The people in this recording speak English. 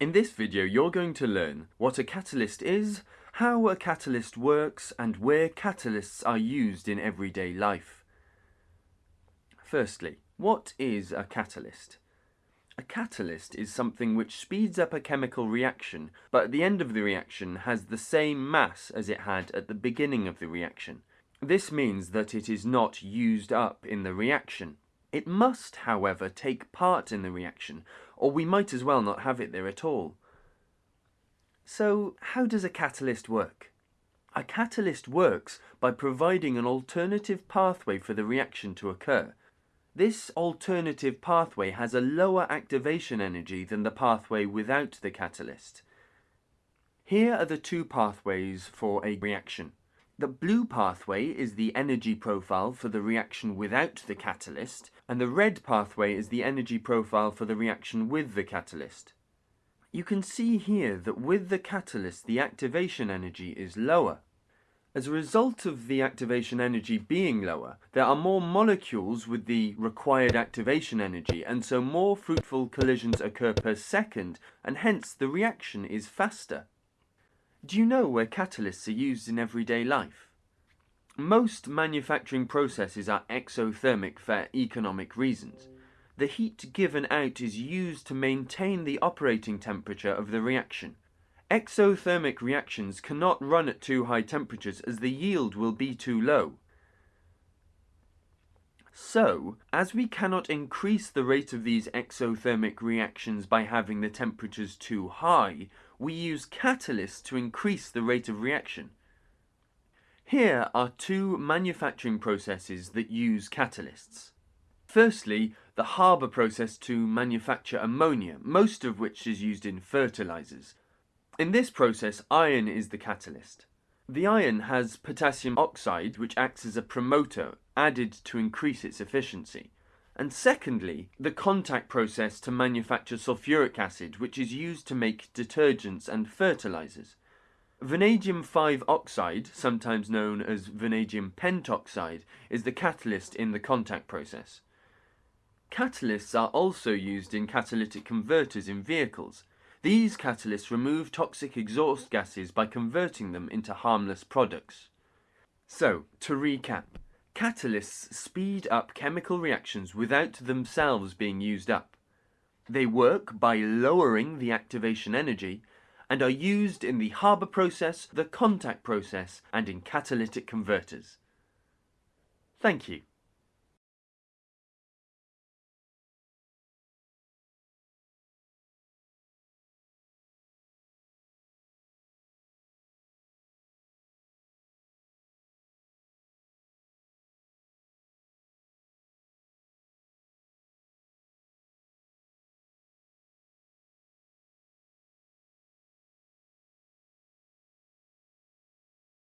In this video you're going to learn what a catalyst is, how a catalyst works and where catalysts are used in everyday life. Firstly, what is a catalyst? A catalyst is something which speeds up a chemical reaction, but at the end of the reaction has the same mass as it had at the beginning of the reaction. This means that it is not used up in the reaction. It must, however, take part in the reaction, or we might as well not have it there at all. So, how does a catalyst work? A catalyst works by providing an alternative pathway for the reaction to occur. This alternative pathway has a lower activation energy than the pathway without the catalyst. Here are the two pathways for a reaction. The blue pathway is the energy profile for the reaction without the catalyst, and the red pathway is the energy profile for the reaction with the catalyst. You can see here that with the catalyst the activation energy is lower. As a result of the activation energy being lower, there are more molecules with the required activation energy and so more fruitful collisions occur per second and hence the reaction is faster. Do you know where catalysts are used in everyday life? Most manufacturing processes are exothermic for economic reasons. The heat given out is used to maintain the operating temperature of the reaction. Exothermic reactions cannot run at too high temperatures as the yield will be too low. So, as we cannot increase the rate of these exothermic reactions by having the temperatures too high, we use catalysts to increase the rate of reaction. Here are two manufacturing processes that use catalysts. Firstly, the Haber process to manufacture ammonia, most of which is used in fertilizers. In this process, iron is the catalyst. The iron has potassium oxide, which acts as a promoter, added to increase its efficiency. And secondly, the contact process to manufacture sulfuric acid, which is used to make detergents and fertilizers. Vanadium 5 oxide, sometimes known as vanadium pentoxide, is the catalyst in the contact process. Catalysts are also used in catalytic converters in vehicles. These catalysts remove toxic exhaust gases by converting them into harmless products. So, to recap, catalysts speed up chemical reactions without themselves being used up. They work by lowering the activation energy and are used in the Haber process, the contact process and in catalytic converters. Thank you.